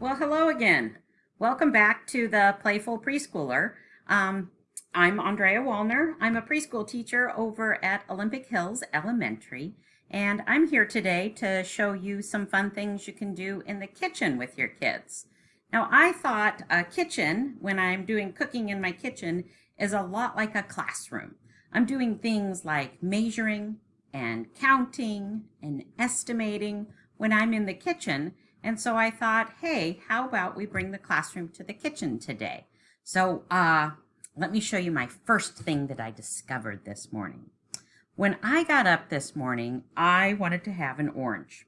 Well, hello again. Welcome back to the Playful Preschooler. Um, I'm Andrea Wallner. I'm a preschool teacher over at Olympic Hills Elementary, and I'm here today to show you some fun things you can do in the kitchen with your kids. Now, I thought a kitchen, when I'm doing cooking in my kitchen, is a lot like a classroom. I'm doing things like measuring and counting and estimating when I'm in the kitchen, and so I thought, hey, how about we bring the classroom to the kitchen today? So uh, let me show you my first thing that I discovered this morning. When I got up this morning, I wanted to have an orange.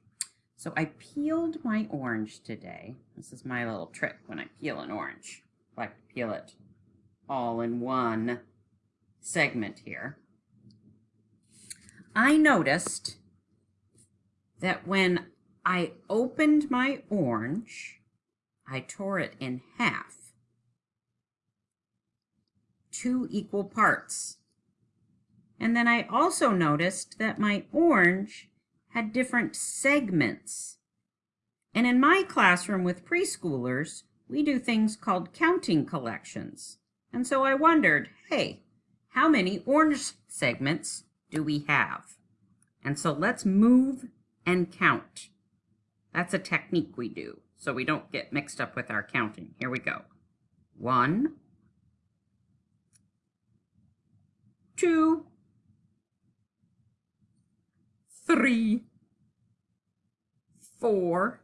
So I peeled my orange today. This is my little trick when I peel an orange. I like to peel it all in one segment here. I noticed that when I opened my orange. I tore it in half. Two equal parts. And then I also noticed that my orange had different segments. And in my classroom with preschoolers, we do things called counting collections. And so I wondered, hey, how many orange segments do we have? And so let's move and count. That's a technique we do so we don't get mixed up with our counting. Here we go. One, two, three, four,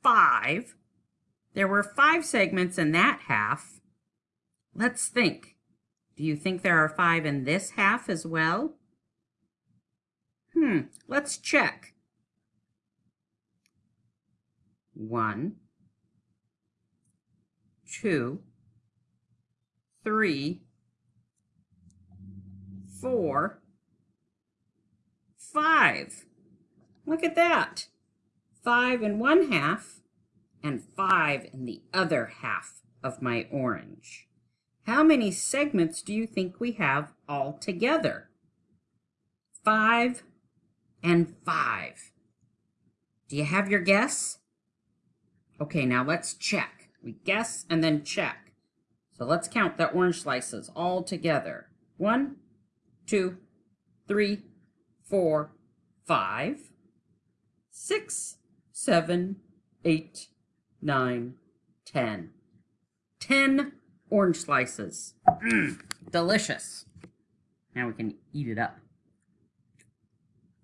five. There were five segments in that half. Let's think. Do you think there are five in this half as well? Hmm, let's check. One, two, three, four, five. Look at that. Five in one half and five in the other half of my orange. How many segments do you think we have all together? Five and five. Do you have your guess? Okay, now let's check. We guess and then check. So let's count the orange slices all together. One, two, three, four, five, six, seven, eight, nine, ten. Ten orange slices. Mmm, delicious. Now we can eat it up.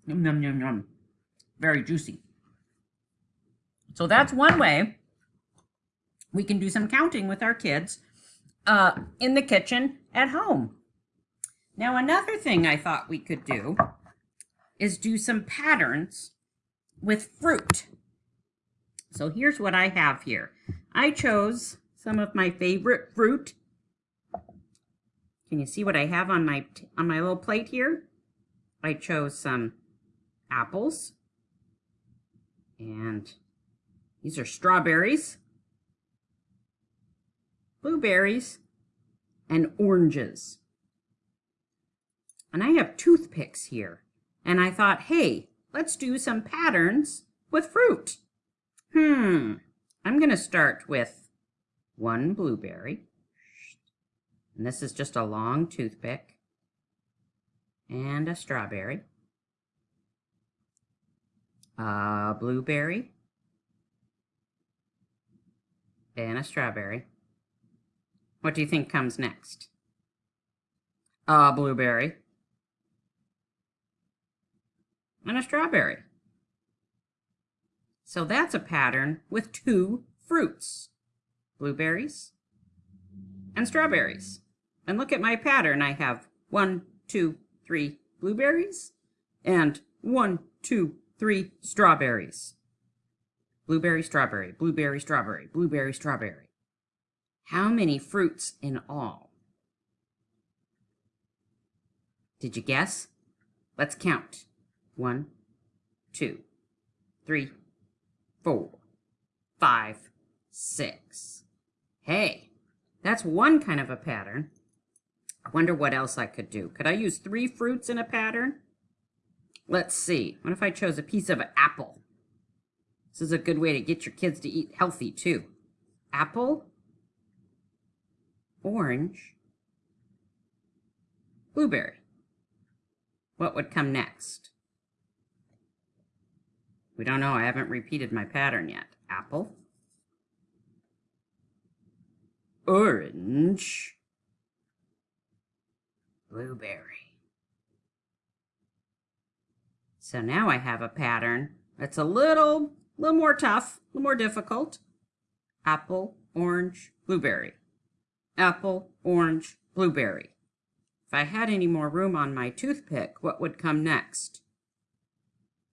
Yum, yum, yum, yum. Very juicy. So that's one way we can do some counting with our kids uh, in the kitchen at home. Now, another thing I thought we could do is do some patterns with fruit. So here's what I have here. I chose some of my favorite fruit. Can you see what I have on my on my little plate here? I chose some apples and these are strawberries, blueberries, and oranges. And I have toothpicks here. And I thought, hey, let's do some patterns with fruit. Hmm, I'm going to start with one blueberry. And this is just a long toothpick. And a strawberry. A blueberry and a strawberry. What do you think comes next? A blueberry. And a strawberry. So that's a pattern with two fruits. Blueberries and strawberries. And look at my pattern. I have one, two, three blueberries and one, two, three strawberries. Blueberry, strawberry, blueberry, strawberry, blueberry, strawberry. How many fruits in all? Did you guess? Let's count. One, two, three, four, five, six. Hey, that's one kind of a pattern. I wonder what else I could do. Could I use three fruits in a pattern? Let's see. What if I chose a piece of apple? This is a good way to get your kids to eat healthy too. Apple, orange, blueberry. What would come next? We don't know. I haven't repeated my pattern yet. Apple, orange, blueberry. So now I have a pattern that's a little, little more tough, a little more difficult. Apple, orange, blueberry. Apple, orange, blueberry. If I had any more room on my toothpick, what would come next?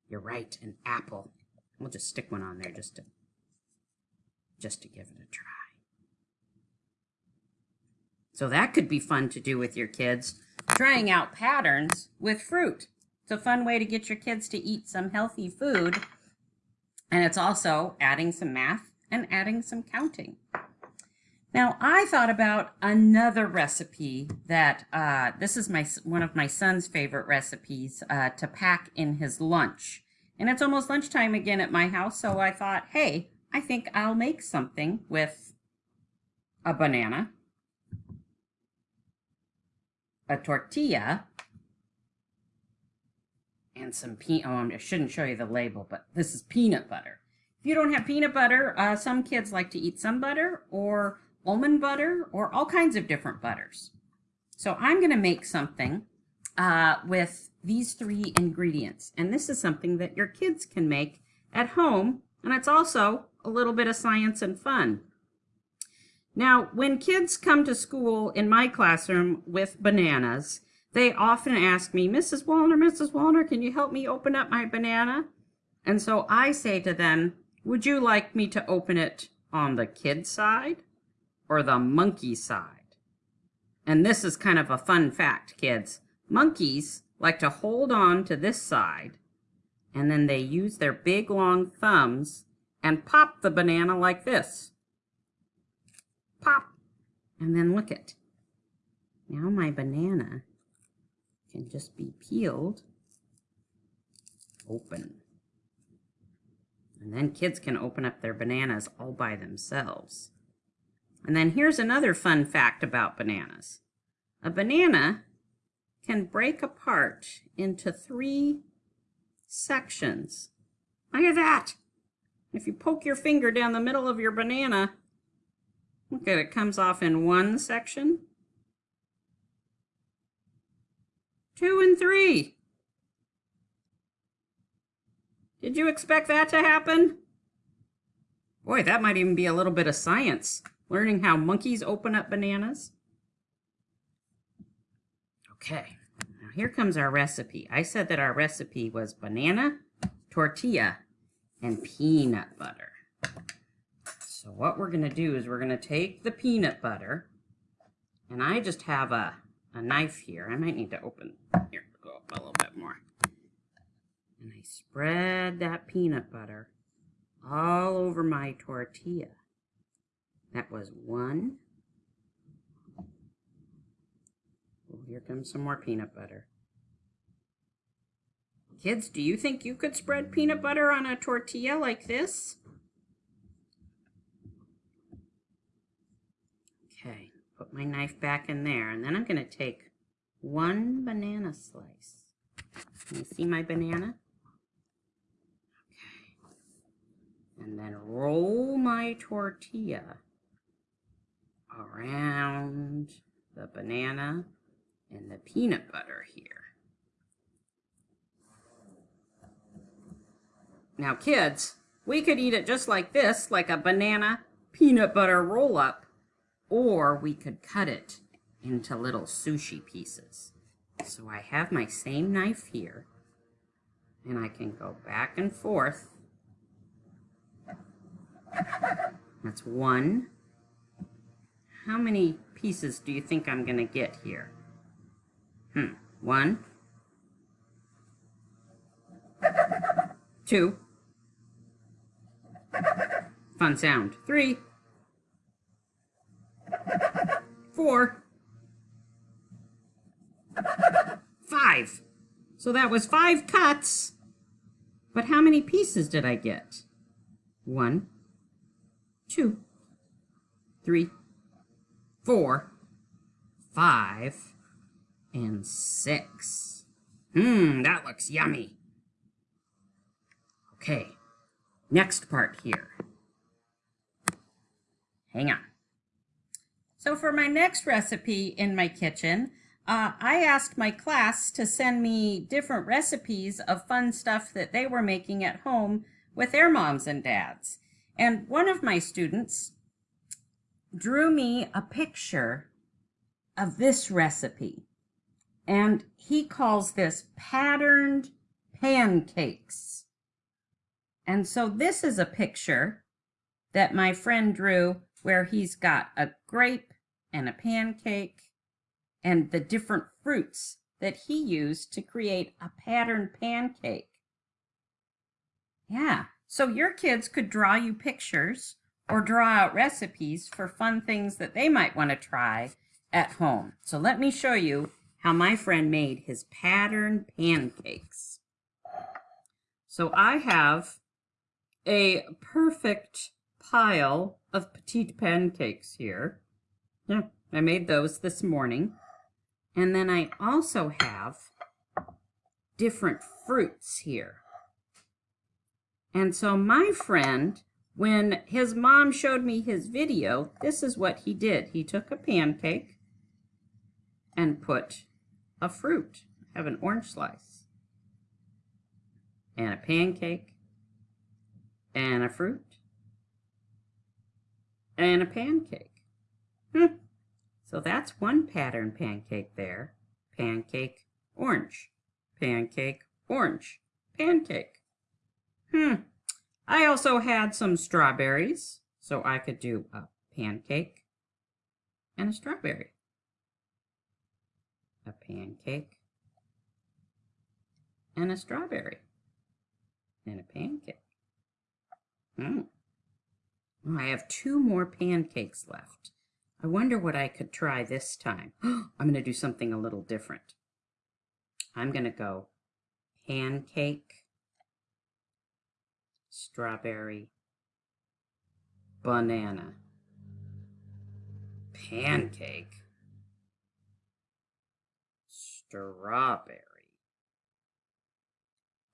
You're right, an apple. We'll just stick one on there just to, just to give it a try. So that could be fun to do with your kids, trying out patterns with fruit. It's a fun way to get your kids to eat some healthy food. And it's also adding some math and adding some counting. Now, I thought about another recipe that uh, this is my one of my son's favorite recipes uh, to pack in his lunch. And it's almost lunchtime again at my house, so I thought, hey, I think I'll make something with a banana, a tortilla, and some peanut. Oh, I shouldn't show you the label, but this is peanut butter. If you don't have peanut butter, uh, some kids like to eat some butter or almond butter or all kinds of different butters. So I'm going to make something uh, with these three ingredients. And this is something that your kids can make at home. And it's also a little bit of science and fun. Now, when kids come to school in my classroom with bananas, they often ask me, Mrs. Wallner, Mrs. Wallner, can you help me open up my banana? And so I say to them, would you like me to open it on the kid side or the monkey side? And this is kind of a fun fact, kids. Monkeys like to hold on to this side, and then they use their big long thumbs and pop the banana like this pop, and then look it. Now my banana can just be peeled open. And then kids can open up their bananas all by themselves. And then here's another fun fact about bananas. A banana can break apart into three sections. Look at that. If you poke your finger down the middle of your banana, Look at it comes off in one section, two and three. Did you expect that to happen? Boy, that might even be a little bit of science, learning how monkeys open up bananas. Okay, now here comes our recipe. I said that our recipe was banana, tortilla, and peanut butter. So what we're going to do is we're going to take the peanut butter, and I just have a, a knife here. I might need to open, here, go up a little bit more. And I spread that peanut butter all over my tortilla. That was one. Oh, here comes some more peanut butter. Kids, do you think you could spread peanut butter on a tortilla like this? Okay, put my knife back in there, and then I'm going to take one banana slice. Can you see my banana? Okay. And then roll my tortilla around the banana and the peanut butter here. Now kids, we could eat it just like this, like a banana peanut butter roll-up, or we could cut it into little sushi pieces. So I have my same knife here, and I can go back and forth. That's one. How many pieces do you think I'm going to get here? Hmm, one, two, fun sound, three, four, five. So that was five cuts. But how many pieces did I get? One, two, three, four, five, and six. Mmm, that looks yummy. Okay, next part here. Hang on. So for my next recipe in my kitchen, uh, I asked my class to send me different recipes of fun stuff that they were making at home with their moms and dads. And one of my students drew me a picture of this recipe. And he calls this patterned pancakes. And so this is a picture that my friend drew where he's got a grape and a pancake and the different fruits that he used to create a patterned pancake. Yeah, so your kids could draw you pictures or draw out recipes for fun things that they might want to try at home. So let me show you how my friend made his patterned pancakes. So I have a perfect pile of petite pancakes here. Yeah, I made those this morning. And then I also have different fruits here. And so my friend, when his mom showed me his video, this is what he did. He took a pancake and put a fruit. I have an orange slice and a pancake and a fruit and a pancake. Hmm. So that's one pattern pancake there. Pancake, orange. Pancake, orange. Pancake. Hmm. I also had some strawberries, so I could do a pancake and a strawberry. A pancake and a strawberry and a pancake. Hmm. I have two more pancakes left. I wonder what I could try this time. I'm going to do something a little different. I'm going to go pancake, strawberry, banana, pancake, strawberry,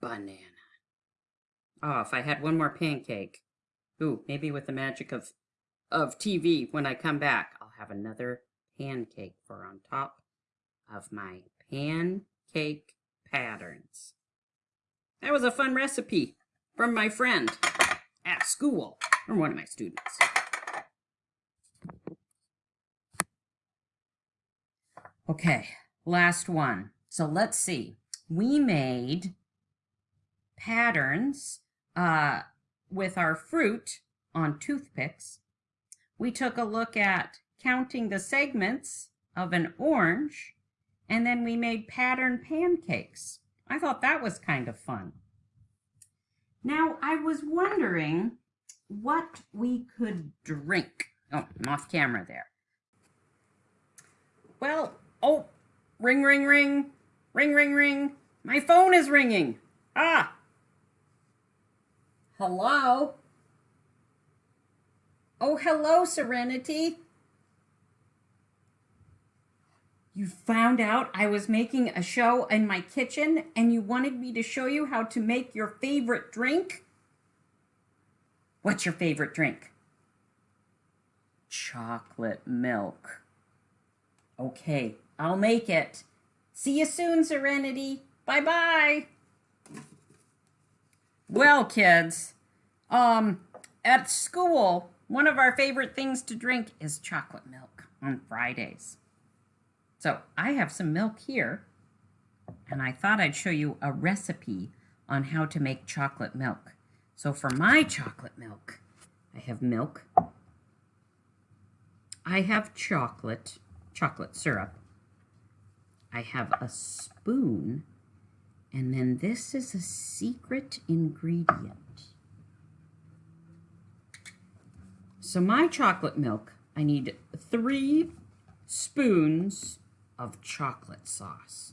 banana. Oh, if I had one more pancake. Ooh, maybe with the magic of, of TV, when I come back, I'll have another pancake for on top of my pancake patterns. That was a fun recipe from my friend at school, from one of my students. Okay, last one. So let's see. We made patterns uh, with our fruit on toothpicks, we took a look at counting the segments of an orange, and then we made pattern pancakes. I thought that was kind of fun. Now, I was wondering what we could drink. Oh, I'm off camera there. Well, oh, ring, ring, ring, ring, ring, ring. My phone is ringing. Ah, Hello? Oh, hello, Serenity. You found out I was making a show in my kitchen and you wanted me to show you how to make your favorite drink? What's your favorite drink? Chocolate milk. Okay, I'll make it. See you soon, Serenity. Bye-bye. Well, kids, um, at school, one of our favorite things to drink is chocolate milk on Fridays. So I have some milk here, and I thought I'd show you a recipe on how to make chocolate milk. So for my chocolate milk, I have milk. I have chocolate, chocolate syrup. I have a spoon and then this is a secret ingredient. So my chocolate milk, I need three spoons of chocolate sauce.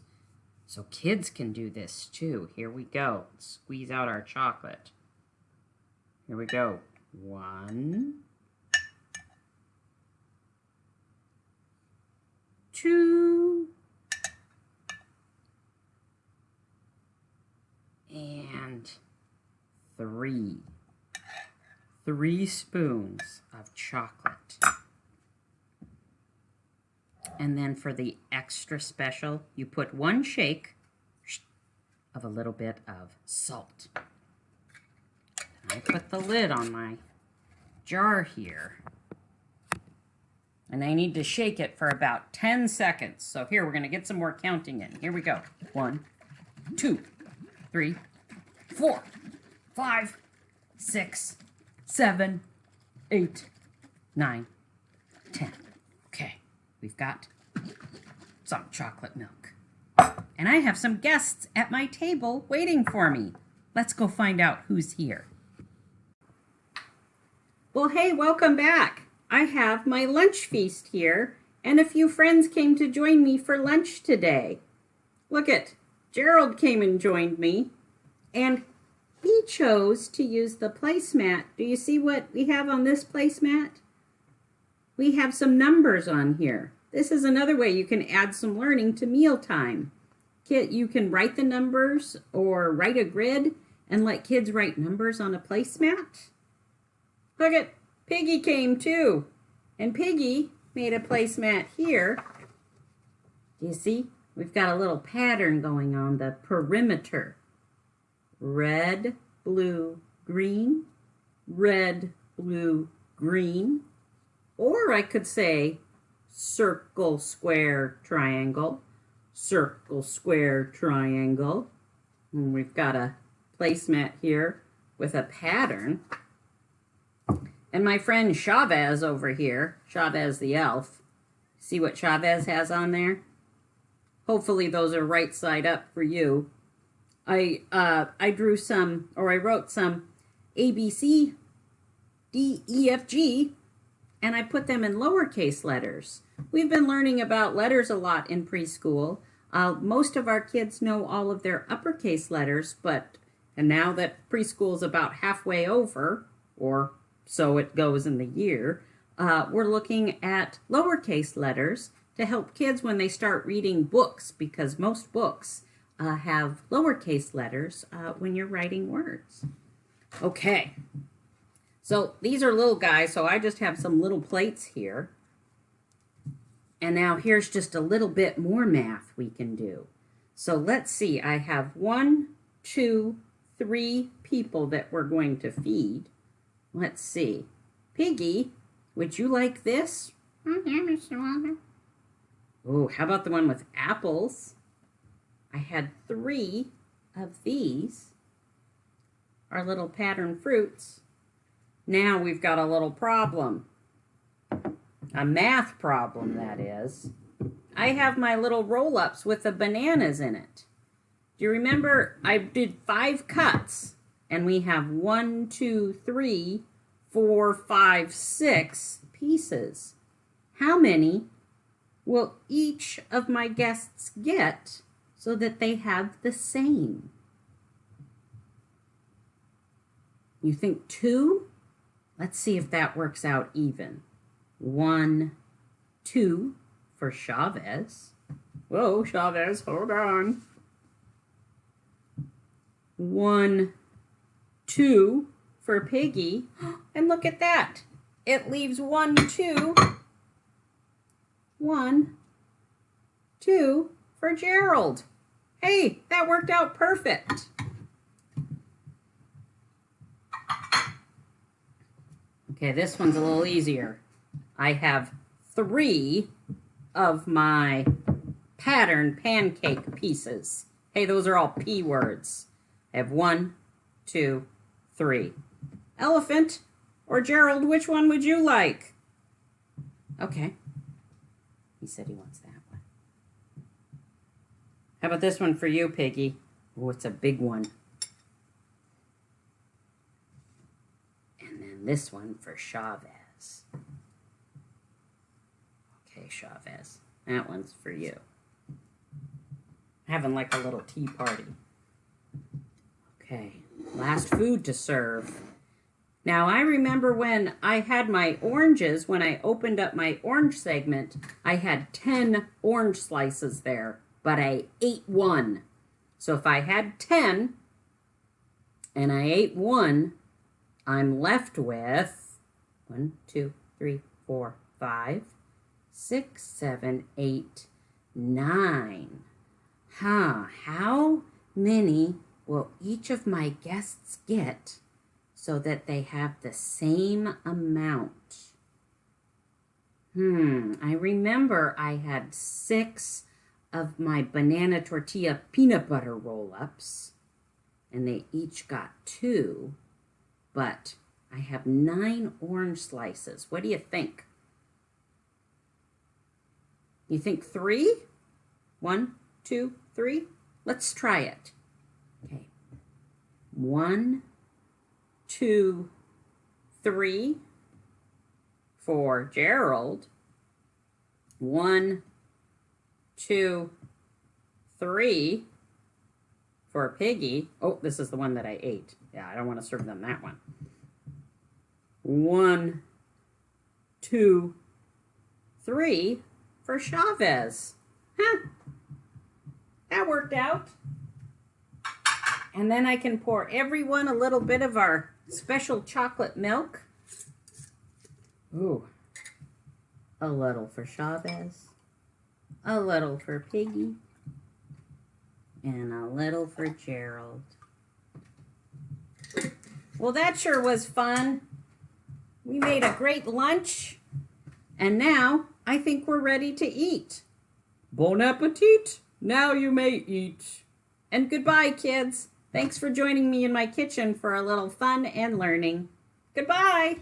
So kids can do this too. Here we go. Squeeze out our chocolate. Here we go. One, two, and three. Three spoons of chocolate. And then for the extra special, you put one shake of a little bit of salt. I put the lid on my jar here. And I need to shake it for about 10 seconds. So here, we're going to get some more counting in. Here we go. One, two, three, four, five, six, seven, eight, nine, ten. Okay, we've got some chocolate milk. And I have some guests at my table waiting for me. Let's go find out who's here. Well, hey, welcome back. I have my lunch feast here, and a few friends came to join me for lunch today. Look at Gerald came and joined me, and he chose to use the placemat. Do you see what we have on this placemat? We have some numbers on here. This is another way you can add some learning to mealtime. Kit, You can write the numbers or write a grid and let kids write numbers on a placemat. Look at Piggy came too. And Piggy made a placemat here. Do you see? We've got a little pattern going on the perimeter. Red, blue, green, red, blue, green. Or I could say circle, square, triangle, circle, square, triangle. And we've got a placemat here with a pattern. And my friend Chavez over here, Chavez the elf, see what Chavez has on there? Hopefully those are right side up for you. I, uh, I drew some, or I wrote some A, B, C, D, E, F, G, and I put them in lowercase letters. We've been learning about letters a lot in preschool. Uh, most of our kids know all of their uppercase letters, but and now that preschool is about halfway over, or so it goes in the year, uh, we're looking at lowercase letters to help kids when they start reading books because most books uh, have lowercase letters uh, when you're writing words. Okay, so these are little guys, so I just have some little plates here. And now here's just a little bit more math we can do. So let's see, I have one, two, three people that we're going to feed. Let's see. Piggy, would you like this? Oh, yeah, Mr. Walter. Oh, how about the one with apples? I had three of these. Our little pattern fruits. Now we've got a little problem. A math problem, that is. I have my little roll-ups with the bananas in it. Do you remember I did five cuts and we have one, two, three, four, five, six pieces. How many will each of my guests get so that they have the same? You think two? Let's see if that works out even. One, two for Chavez. Whoa, Chavez, hold on. One, two for Piggy. And look at that. It leaves one, two, one, two for Gerald. Hey, that worked out perfect. Okay, this one's a little easier. I have three of my pattern pancake pieces. Hey, those are all P words. I have one, two, three. Elephant or Gerald, which one would you like? Okay. He said he wants. How about this one for you, Piggy? Oh, it's a big one. And then this one for Chavez. Okay, Chavez. That one's for you. Having like a little tea party. Okay, last food to serve. Now, I remember when I had my oranges, when I opened up my orange segment, I had 10 orange slices there, but I ate one. So if I had 10 and I ate one, I'm left with one, two, three, four, five, six, seven, eight, nine. Huh, how many will each of my guests get so that they have the same amount? Hmm, I remember I had six of my banana tortilla peanut butter roll-ups, and they each got two, but I have nine orange slices. What do you think? You think three? One, two, three? Let's try it. Okay. One, two, three for Gerald. One, two, three for Piggy. Oh, this is the one that I ate. Yeah, I don't want to serve them that one. One, two, three for Chavez. Huh. That worked out. And then I can pour everyone a little bit of our special chocolate milk. Ooh. A little for Chavez. A little for Piggy. And a little for Gerald. Well, that sure was fun. We made a great lunch. And now I think we're ready to eat. Bon appetit! Now you may eat. And goodbye, kids. Thanks for joining me in my kitchen for a little fun and learning. Goodbye.